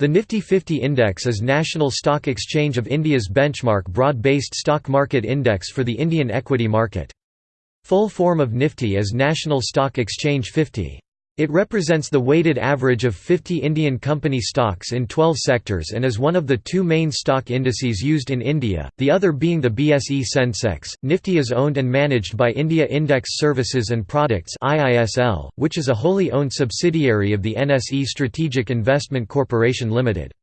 The Nifty 50 index is National Stock Exchange of India's benchmark broad-based stock market index for the Indian equity market. Full form of Nifty is National Stock Exchange 50. It represents the weighted average of 50 Indian company stocks in 12 sectors and is one of the two main stock indices used in India, the other being the BSE Sensex. Nifty is owned and managed by India Index Services and Products (IISL), which is a wholly owned subsidiary of the NSE Strategic Investment Corporation Limited.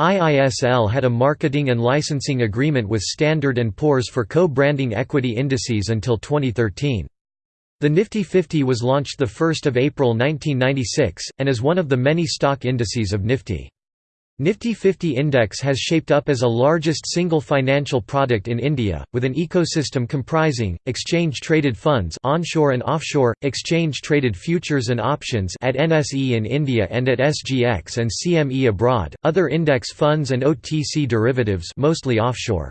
IISL had a marketing and licensing agreement with Standard & Poor's for co-branding equity indices until 2013. The Nifty 50 was launched 1 April 1996, and is one of the many stock indices of Nifty. Nifty 50 index has shaped up as a largest single financial product in India, with an ecosystem comprising, exchange-traded funds onshore and offshore, exchange-traded futures and options at NSE in India and at SGX and CME abroad, other index funds and OTC derivatives mostly offshore.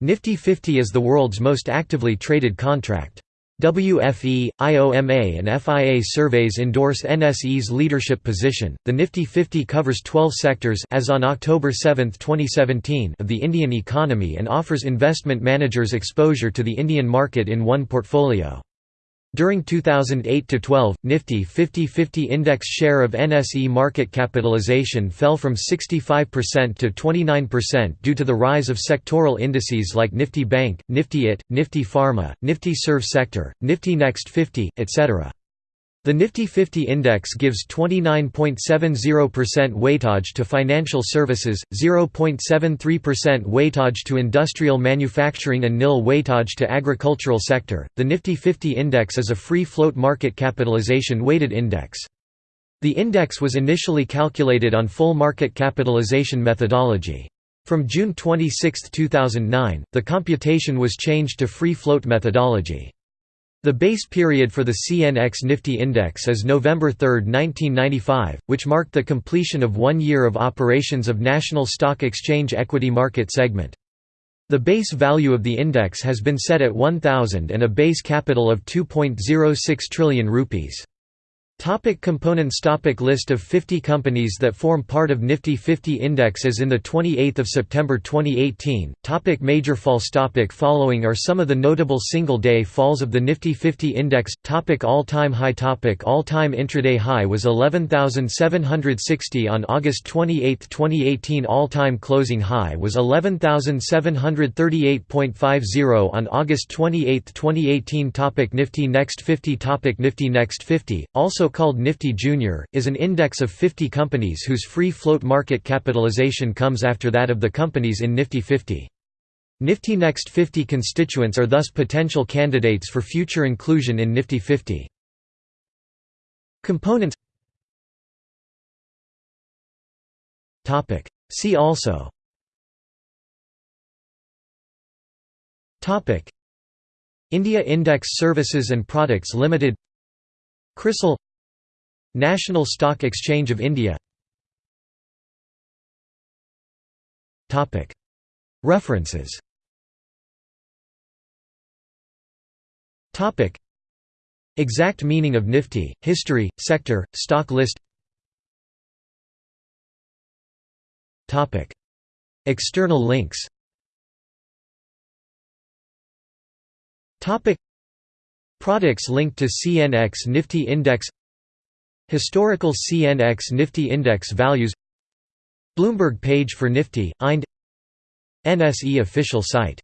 Nifty 50 is the world's most actively traded contract. WFE, IOMA, and FIA surveys endorse NSE's leadership position. The Nifty 50 covers 12 sectors as on October 7, 2017, of the Indian economy and offers investment managers exposure to the Indian market in one portfolio. During 2008–12, Nifty 50-50 index share of NSE market capitalization fell from 65% to 29% due to the rise of sectoral indices like Nifty Bank, Nifty IT, Nifty Pharma, Nifty Serve Sector, Nifty Next 50, etc. The Nifty 50 index gives 29.70% weightage to financial services, 0.73% weightage to industrial manufacturing and nil weightage to agricultural sector. The Nifty 50 index is a free float market capitalization weighted index. The index was initially calculated on full market capitalization methodology. From June 26, 2009, the computation was changed to free float methodology. The base period for the CNX Nifty Index is November 3, 1995, which marked the completion of one year of operations of National Stock Exchange equity market segment. The base value of the index has been set at 1000 and a base capital of 2.06 trillion rupees. Topic components topic List of 50 companies that form part of Nifty 50 Index as in the 28 September 2018. Topic major falls topic Following are some of the notable single-day falls of the Nifty 50 Index. Topic All-time high topic All-time intraday high was 11,760 on August 28, 2018 All-time closing high was 11,738.50 on August 28, 2018 topic Nifty Next 50 topic Nifty Next 50, also called Nifty Junior, is an index of 50 companies whose free float market capitalization comes after that of the companies in Nifty 50. Nifty Next 50 constituents are thus potential candidates for future inclusion in Nifty 50. Components See also India Index Services and Products Limited CRISIL National Stock Exchange of India. References. Exact meaning of Nifty, history, sector, stock list. External links. Products linked to CNX Nifty Index Historical CNX Nifty Index values Bloomberg page for Nifty, IND NSE official site